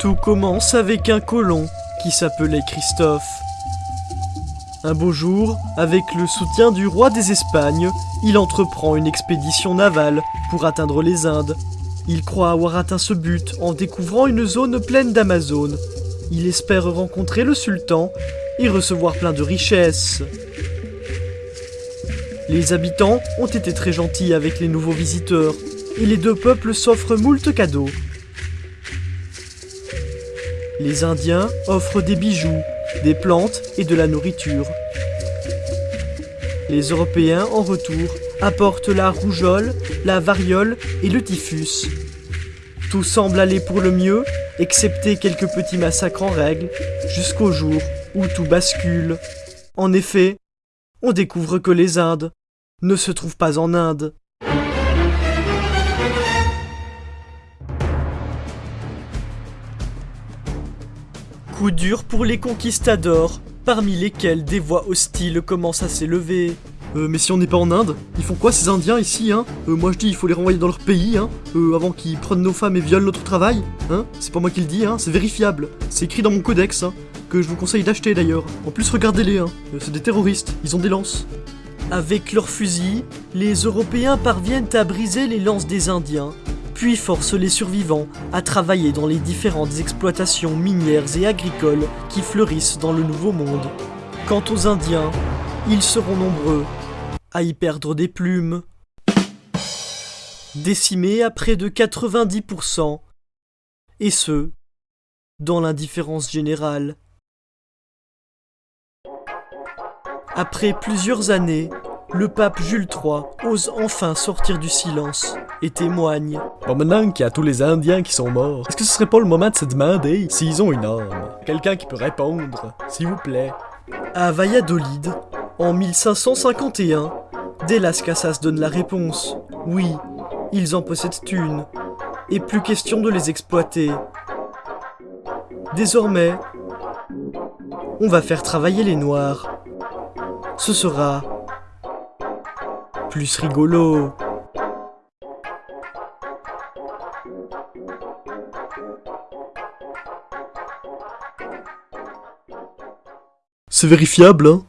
Tout commence avec un colon qui s'appelait Christophe. Un beau jour, avec le soutien du roi des Espagnes, il entreprend une expédition navale pour atteindre les Indes. Il croit avoir atteint ce but en découvrant une zone pleine d'Amazones. Il espère rencontrer le sultan et recevoir plein de richesses. Les habitants ont été très gentils avec les nouveaux visiteurs, et les deux peuples s'offrent moult cadeaux. Les Indiens offrent des bijoux, des plantes et de la nourriture. Les Européens, en retour, apportent la rougeole, la variole et le typhus. Tout semble aller pour le mieux, excepté quelques petits massacres en règle, jusqu'au jour où tout bascule. En effet, on découvre que les Indes ne se trouvent pas en Inde. Coup dur pour les conquistadors, parmi lesquels des voix hostiles commencent à s'élever. Euh, mais si on n'est pas en Inde, ils font quoi ces Indiens ici, hein? Euh, Moi je dis il faut les renvoyer dans leur pays, hein euh, Avant qu'ils prennent nos femmes et violent notre travail, hein? C'est pas moi qui le dis, hein C'est vérifiable. C'est écrit dans mon codex, hein Que je vous conseille d'acheter d'ailleurs. En plus regardez-les, hein C'est des terroristes, ils ont des lances. Avec leurs fusils, les Européens parviennent à briser les lances des Indiens, puis forcent les survivants à travailler dans les différentes exploitations minières et agricoles qui fleurissent dans le Nouveau Monde. Quant aux Indiens, ils seront nombreux à y perdre des plumes. Décimés à près de 90%, et ce, dans l'indifférence générale. Après plusieurs années, le pape Jules III ose enfin sortir du silence et témoigne. Bon, maintenant qu'il y a tous les Indiens qui sont morts, est-ce que ce serait pas le moment de se demander s'ils ont une âme Quelqu'un qui peut répondre, s'il vous plaît. À Valladolid, en 1551, dès Las Casas donne la réponse. Oui, ils en possèdent une. Et plus question de les exploiter. Désormais, on va faire travailler les noirs. Ce sera plus rigolo. C'est vérifiable, hein?